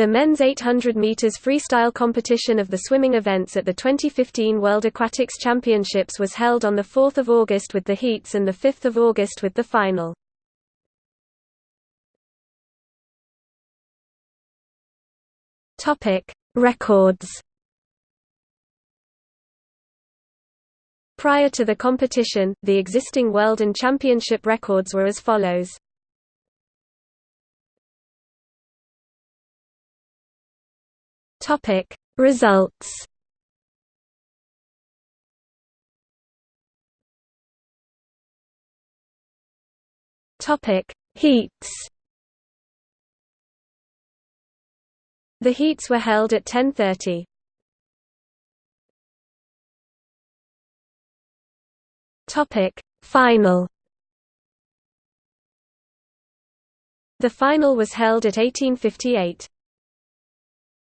The men's 800 meters freestyle competition of the swimming events at the 2015 World Aquatics Championships was held on the 4th of August with the heats and the 5th of August with the final. Topic: Records. Prior to the competition, the existing world and championship records were as follows. Topic: Results. Topic: Heats. The heats were held at 10:30. Topic: Final. The final was held at 1858.